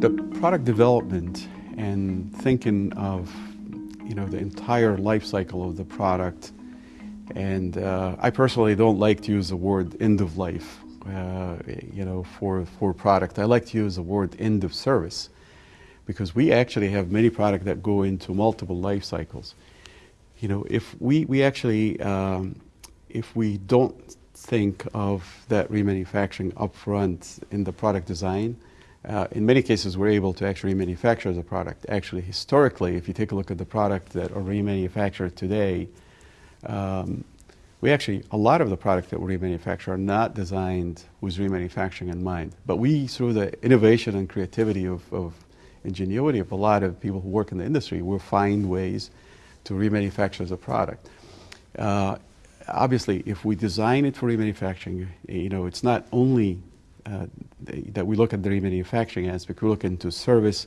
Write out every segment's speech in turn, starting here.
The product development and thinking of you know the entire life cycle of the product. And uh, I personally don't like to use the word end of life uh, you know for for product. I like to use the word end of service because we actually have many products that go into multiple life cycles. You know if we we actually um, if we don't think of that remanufacturing upfront in the product design uh, in many cases, we're able to actually manufacture the product. Actually, historically, if you take a look at the product that are remanufactured today, um, we actually, a lot of the products that we remanufacture are not designed with remanufacturing in mind. But we, through the innovation and creativity of, of ingenuity of a lot of people who work in the industry, will find ways to remanufacture the product. Uh, obviously, if we design it for remanufacturing, you know, it's not only uh, that we look at the remanufacturing aspect, we look into service,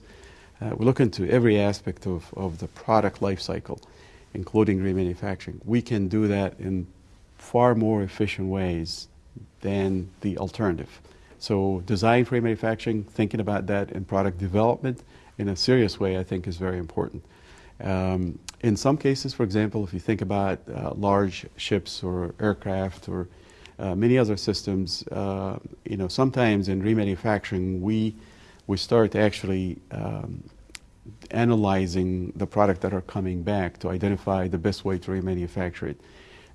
uh, we look into every aspect of, of the product life cycle, including remanufacturing. We can do that in far more efficient ways than the alternative. So design for remanufacturing, thinking about that in product development in a serious way, I think is very important. Um, in some cases, for example, if you think about uh, large ships or aircraft or uh, many other systems, uh, you know, sometimes in remanufacturing, we, we start actually um, analyzing the product that are coming back to identify the best way to remanufacture it.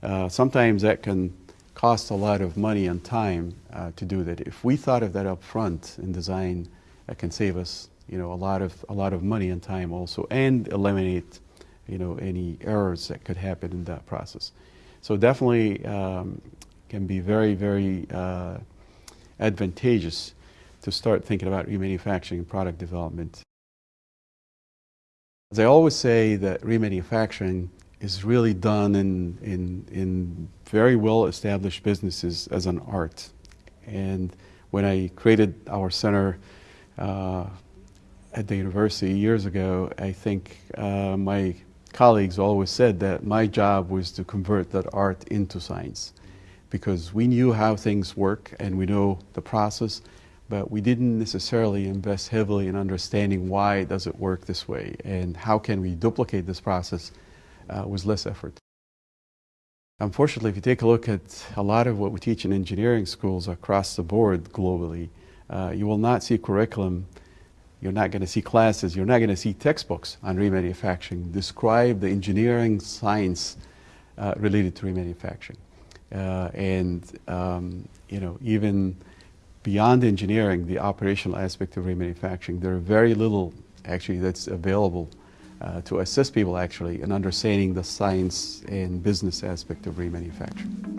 Uh, sometimes that can cost a lot of money and time uh, to do that. If we thought of that up front in design, that can save us, you know, a lot of, a lot of money and time also, and eliminate, you know, any errors that could happen in that process. So definitely, um, can be very, very uh, advantageous to start thinking about remanufacturing and product development. As I always say that remanufacturing is really done in, in, in very well established businesses as an art. And when I created our center uh, at the university years ago, I think uh, my colleagues always said that my job was to convert that art into science because we knew how things work and we know the process, but we didn't necessarily invest heavily in understanding why does it work this way and how can we duplicate this process uh, with less effort. Unfortunately, if you take a look at a lot of what we teach in engineering schools across the board globally, uh, you will not see curriculum, you're not going to see classes, you're not going to see textbooks on remanufacturing describe the engineering science uh, related to remanufacturing. Uh, and um, you know even beyond engineering, the operational aspect of remanufacturing, there are very little actually that's available uh, to assist people actually in understanding the science and business aspect of remanufacturing.